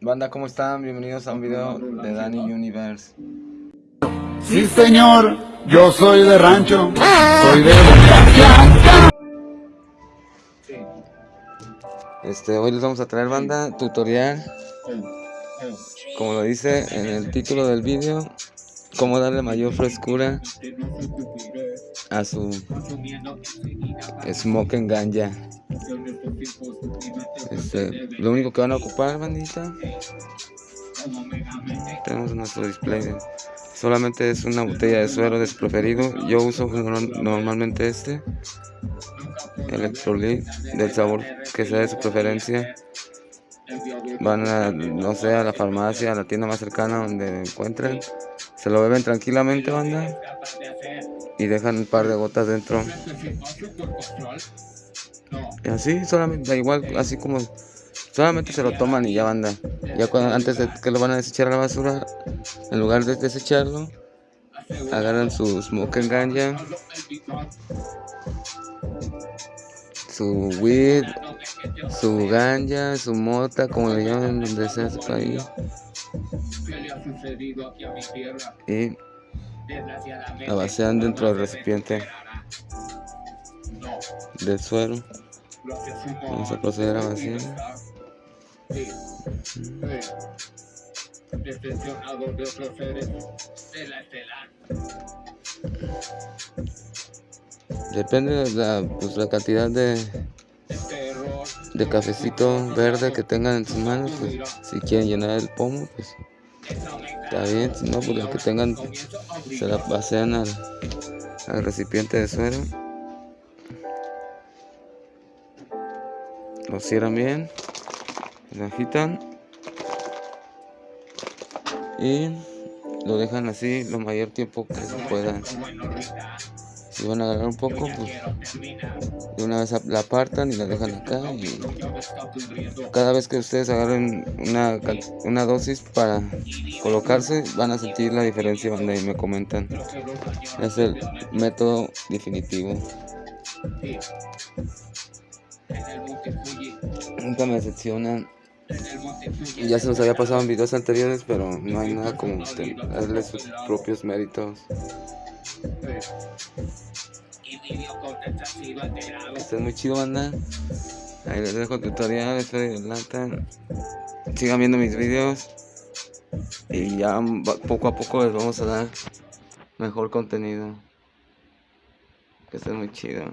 Banda, ¿cómo están? Bienvenidos a un video de Danny Universe. Sí, señor, yo soy de rancho, soy de Este, hoy les vamos a traer banda tutorial, como lo dice en el título del video, cómo darle mayor frescura a su smoke and ganja. Este, lo único que van a ocupar, bandita, tenemos nuestro display. Solamente es una botella de suero de su preferido. Yo uso normalmente este. Electrolit del sabor que sea de su preferencia. Van a, no sé, a la farmacia, a la tienda más cercana donde encuentren. Se lo beben tranquilamente, banda. Y dejan un par de gotas dentro. Y así, solamente, igual, así como solamente se lo toman y ya banda. Ya cuando, antes de que lo van a desechar a la basura, en lugar de desecharlo, agarran su smoke ganja, su weed, su ganja, su mota, como le llaman donde sea su país. Y la vacían dentro del recipiente del suero. Vamos a proceder a vaciar. Depende de la, pues, la cantidad de, de cafecito verde que tengan en sus manos. Pues, si quieren llenar el pomo, pues está bien. Si no, pues los que tengan se la pasean al, al recipiente de suero. Lo cierran bien, lo agitan y lo dejan así lo mayor tiempo que se puedan. Si van a agarrar un poco, pues una vez la apartan y la dejan acá. Y cada vez que ustedes agarren una, una dosis para colocarse, van a sentir la diferencia cuando me comentan. Es el método definitivo. Nunca me decepcionan. Ya se nos había pasado en videos anteriores, pero no hay nada como darle sus propios méritos. Está muy chido, banda. Ahí les dejo tutorial, Sigan viendo mis videos. Y ya poco a poco les vamos a dar mejor contenido. Que está muy chido.